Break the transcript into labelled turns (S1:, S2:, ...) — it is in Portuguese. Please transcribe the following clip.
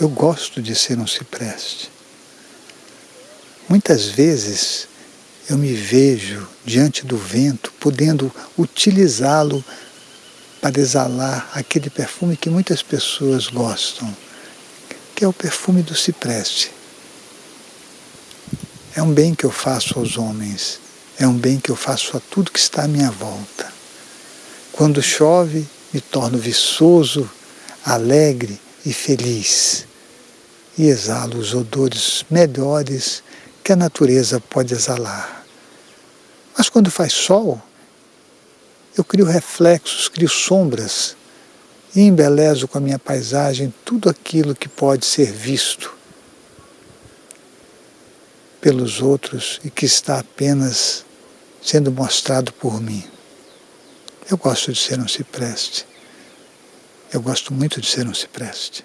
S1: Eu gosto de ser um cipreste. Muitas vezes eu me vejo diante do vento, podendo utilizá-lo para exalar aquele perfume que muitas pessoas gostam, que é o perfume do cipreste. É um bem que eu faço aos homens, é um bem que eu faço a tudo que está à minha volta. Quando chove, me torno viçoso, alegre e feliz. E exalo os odores melhores que a natureza pode exalar. Mas quando faz sol, eu crio reflexos, crio sombras e embelezo com a minha paisagem tudo aquilo que pode ser visto pelos outros e que está apenas sendo mostrado por mim. Eu gosto de ser um cipreste. Eu gosto muito de ser um cipreste.